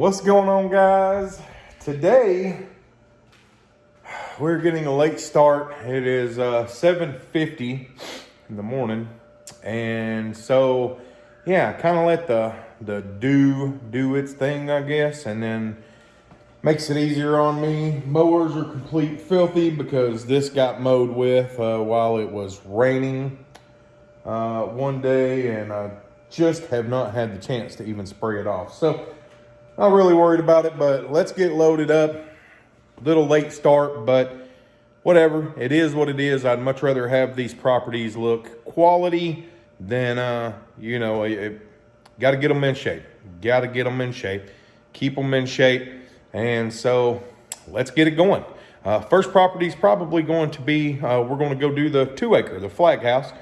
What's going on guys? Today, we're getting a late start. It is uh, 7.50 in the morning. And so, yeah, kind of let the, the dew do its thing, I guess. And then makes it easier on me. Mowers are complete filthy because this got mowed with uh, while it was raining uh, one day. And I just have not had the chance to even spray it off. So, not really worried about it, but let's get loaded up. A little late start, but whatever. It is what it is. I'd much rather have these properties look quality than, uh, you know, got to get them in shape. Got to get them in shape. Keep them in shape. And so let's get it going. Uh, first property is probably going to be, uh, we're going to go do the two acre, the flag house.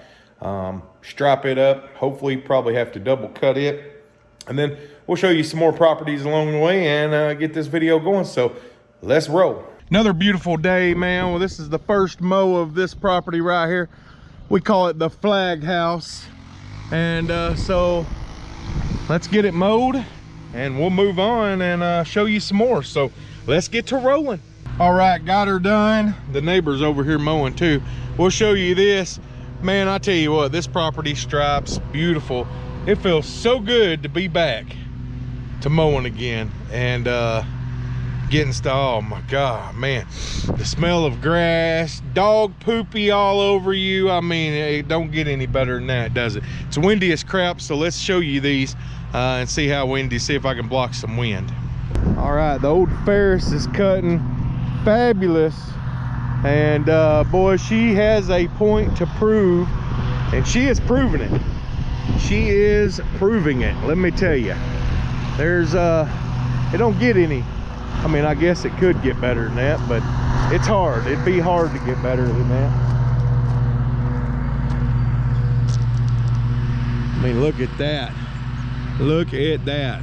Um, strap it up. Hopefully probably have to double cut it. And then we'll show you some more properties along the way and uh, get this video going. So let's roll. Another beautiful day, man. Well, this is the first mow of this property right here. We call it the flag house. And uh, so let's get it mowed and we'll move on and uh, show you some more. So let's get to rolling. All right, got her done. The neighbor's over here mowing too. We'll show you this. Man, I tell you what, this property stripes beautiful. It feels so good to be back to mowing again and uh, getting started. Oh my God, man. The smell of grass, dog poopy all over you. I mean, it don't get any better than that, does it? It's windy as crap, so let's show you these uh, and see how windy, see if I can block some wind. All right, the old Ferris is cutting fabulous. And uh, boy, she has a point to prove and she is proving it. She is proving it, let me tell you there's uh it don't get any i mean i guess it could get better than that but it's hard it'd be hard to get better than that. I mean look at that look at that.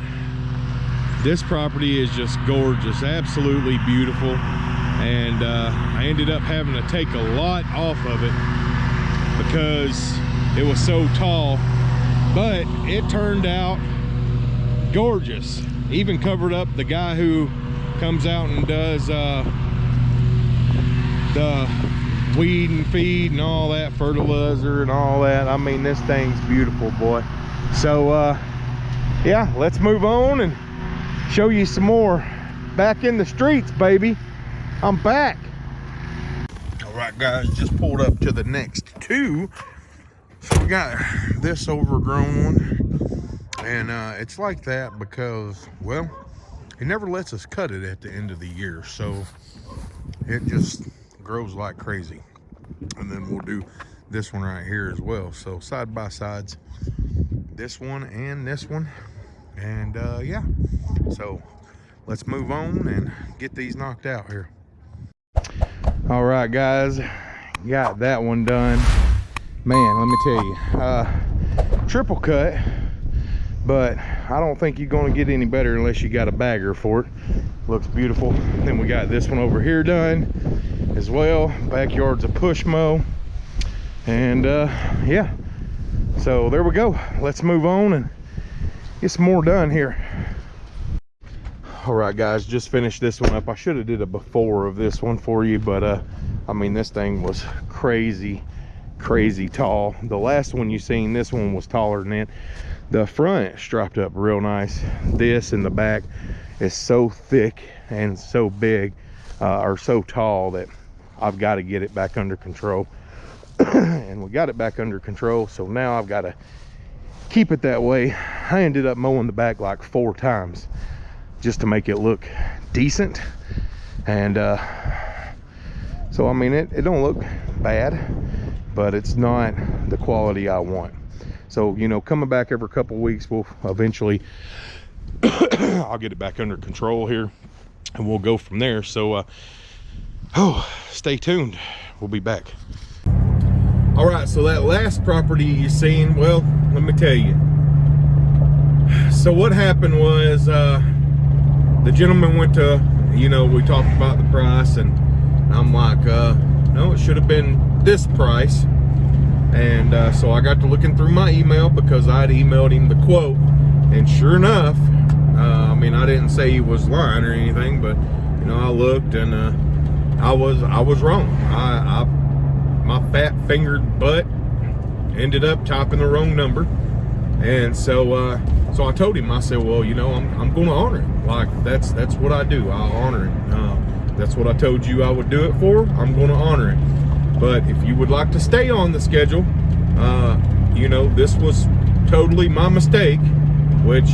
This property is just gorgeous absolutely beautiful and uh, i ended up having to take a lot off of it because it was so tall but it turned out gorgeous. Even covered up the guy who comes out and does uh, the weed and feed and all that fertilizer and all that. I mean this thing's beautiful boy. So uh yeah let's move on and show you some more. Back in the streets baby. I'm back. All right guys just pulled up to the next two so we got this overgrown one and uh, it's like that because, well, he never lets us cut it at the end of the year. So it just grows like crazy. And then we'll do this one right here as well. So side by sides, this one and this one. And uh, yeah, so let's move on and get these knocked out here. All right, guys, got that one done. Man, let me tell you, uh, triple cut but I don't think you're going to get any better unless you got a bagger for it. Looks beautiful. Then we got this one over here done as well. Backyard's a push mow. And uh, yeah, so there we go. Let's move on and get some more done here. All right, guys, just finished this one up. I should have did a before of this one for you, but uh, I mean, this thing was crazy, crazy tall. The last one you seen, this one was taller than it. The front strapped up real nice. This in the back is so thick and so big uh, or so tall that I've got to get it back under control. And we got it back under control so now I've got to keep it that way. I ended up mowing the back like four times just to make it look decent. And uh, so I mean it, it don't look bad but it's not the quality I want so, you know, coming back every couple weeks, we'll eventually, I'll get it back under control here and we'll go from there. So, uh, oh, stay tuned. We'll be back. All right, so that last property you seen, well, let me tell you. So what happened was uh, the gentleman went to, you know, we talked about the price and I'm like, uh, no, it should have been this price and uh, so I got to looking through my email because I'd emailed him the quote and sure enough Uh, I mean, I didn't say he was lying or anything, but you know, I looked and uh, I was I was wrong. I, I my fat fingered butt ended up typing the wrong number, and so uh, so I told him. I said, well, you know, I'm I'm going to honor it. Like that's that's what I do. I honor it. Uh, that's what I told you I would do it for. I'm going to honor it. But if you would like to stay on the schedule, uh, you know, this was totally my mistake, which,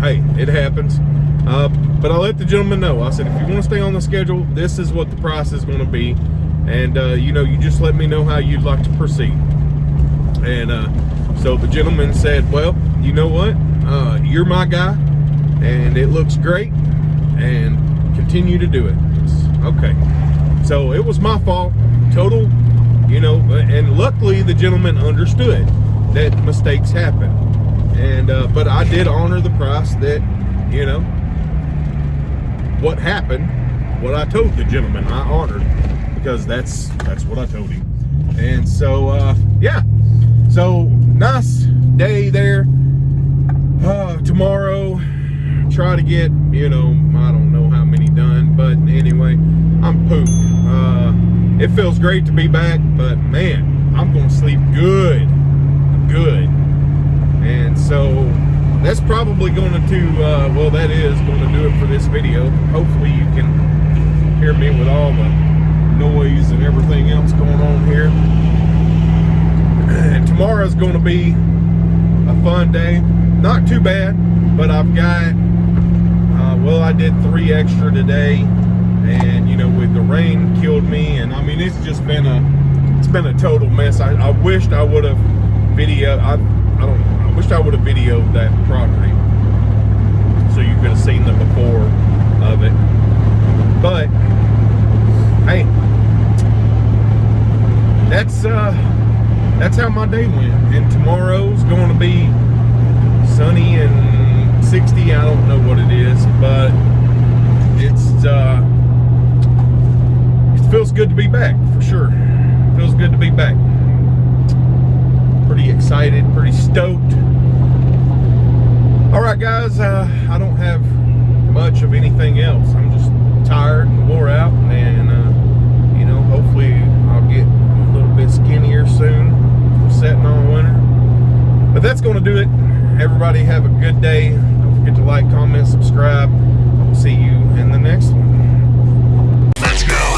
hey, it happens. Uh, but I let the gentleman know. I said, if you want to stay on the schedule, this is what the price is going to be. And, uh, you know, you just let me know how you'd like to proceed. And uh, so the gentleman said, well, you know what? Uh, you're my guy, and it looks great, and continue to do it. Okay. So it was my fault. Total you know, and luckily the gentleman understood that mistakes happen. And, uh, but I did honor the price that, you know, what happened, what I told the gentleman, I honored because that's, that's what I told him. And so, uh, yeah, so nice day there. Uh, tomorrow, try to get, you know, I don't know how many done, but anyway, I'm pooped. It feels great to be back, but man, I'm gonna sleep good, good. And so that's probably gonna to, uh, well, that is gonna do it for this video. Hopefully you can hear me with all the noise and everything else going on here. And tomorrow's gonna be a fun day. Not too bad, but I've got, uh, well, I did three extra today and you know with the rain killed me and I mean it's just been a it's been a total mess. I, I wished I would have video I, I don't I wished I would have videoed that property so you could have seen the before of it. But hey that's uh that's how my day went. And tomorrow's going to be sunny and 60 I don't know what it is but it's uh feels good to be back for sure. Feels good to be back. Pretty excited, pretty stoked. All right, guys, uh, I don't have much of anything else. I'm just tired and wore out, and uh, you know, hopefully I'll get a little bit skinnier soon from setting on winter. But that's going to do it. Everybody have a good day. Don't forget to like, comment, subscribe. I'll see you in the next one.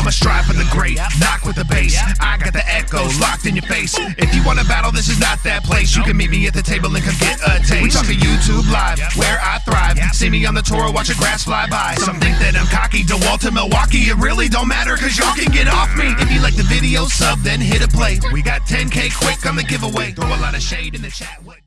I'ma strive for the great, knock with the bass. I got the echo locked in your face. If you want to battle, this is not that place. You can meet me at the table and come get a taste. We talk to YouTube live, where I thrive. See me on the tour, watch a grass fly by. Some think that I'm cocky, DeWalt to Milwaukee. It really don't matter, cause y'all can get off me. If you like the video, sub, then hit a play. We got 10k quick on the giveaway. Throw a lot of shade in the chat.